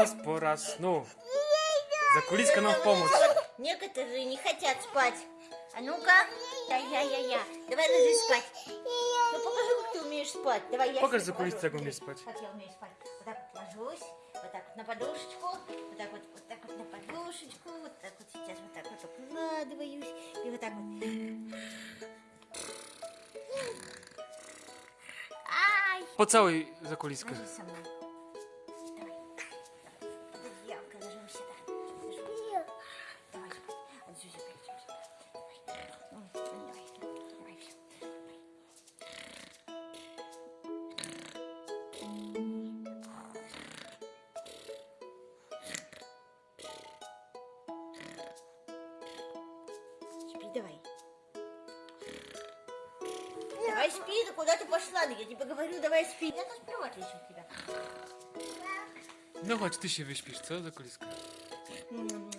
нас пора сну. Закулиска нам в помощь. Некоторые не хотят спать. А ну-ка, я-я-я-я. Давай ложись спать. Ну покажи, как ты умеешь спать. Давай я Покажи покажу. как умеешь спать. Как я умею спать. Вот так вот ложусь, вот так вот на подушечку, вот так вот, вот так вот на подушечку, вот так вот сейчас вот так вот укладываюсь и вот так вот. Ай! Поцелуй закулиску. Ложись со мной. Давай. Давай спи, ну куда ты пошла? Ну, Я тебе говорю, давай спи. Я тут сплю, в отличие от тебя. No chodź, ty się wyśpisz, co, zakoliska? М,